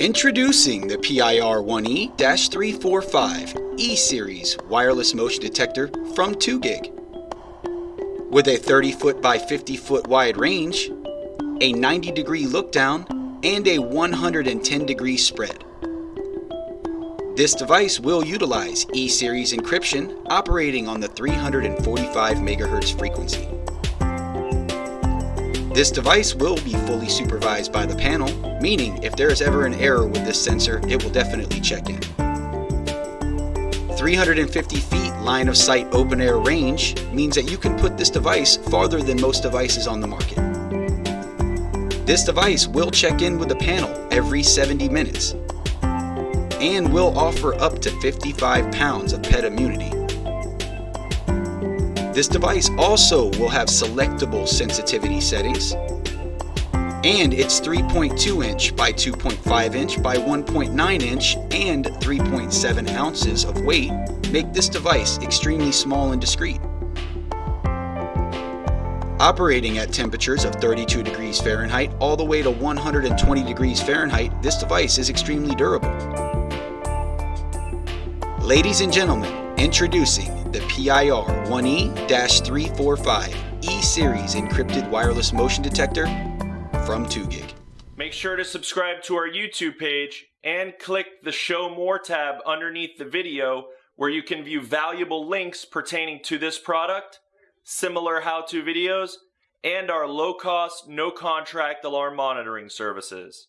Introducing the PIR1E-345 E-Series wireless motion detector from 2GIG. With a 30 foot by 50 foot wide range, a 90 degree look down, and a 110 degree spread. This device will utilize E-Series encryption operating on the 345 MHz frequency. This device will be fully supervised by the panel, meaning if there is ever an error with this sensor, it will definitely check in. 350 feet line of sight open air range means that you can put this device farther than most devices on the market. This device will check in with the panel every 70 minutes and will offer up to 55 pounds of pet immunity this device also will have selectable sensitivity settings and its 3.2 inch by 2.5 inch by 1.9 inch and 3.7 ounces of weight make this device extremely small and discreet. Operating at temperatures of 32 degrees Fahrenheit all the way to 120 degrees Fahrenheit, this device is extremely durable. Ladies and gentlemen, introducing the PIR 1E-345 E-Series encrypted wireless motion detector from 2GIG. Make sure to subscribe to our YouTube page and click the Show More tab underneath the video where you can view valuable links pertaining to this product, similar how-to videos, and our low-cost, no-contract alarm monitoring services.